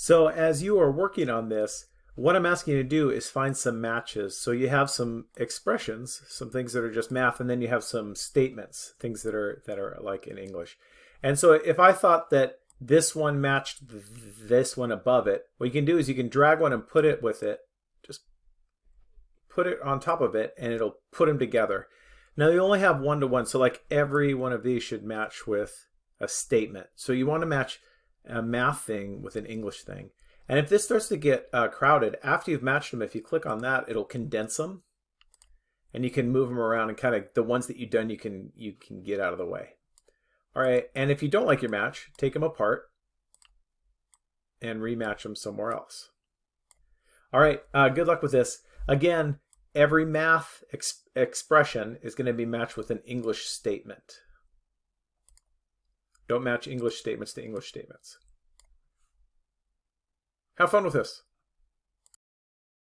So as you are working on this, what I'm asking you to do is find some matches. So you have some expressions, some things that are just math, and then you have some statements, things that are that are like in English. And so if I thought that this one matched this one above it, what you can do is you can drag one and put it with it, just put it on top of it, and it'll put them together. Now you only have one to one, so like every one of these should match with a statement. So you want to match a math thing with an English thing. And if this starts to get uh, crowded, after you've matched them, if you click on that, it'll condense them. And you can move them around and kind of the ones that you've done, you can you can get out of the way. All right, and if you don't like your match, take them apart and rematch them somewhere else. All right, uh, good luck with this. Again, every math ex expression is going to be matched with an English statement. Don't match English statements to English statements. Have fun with this.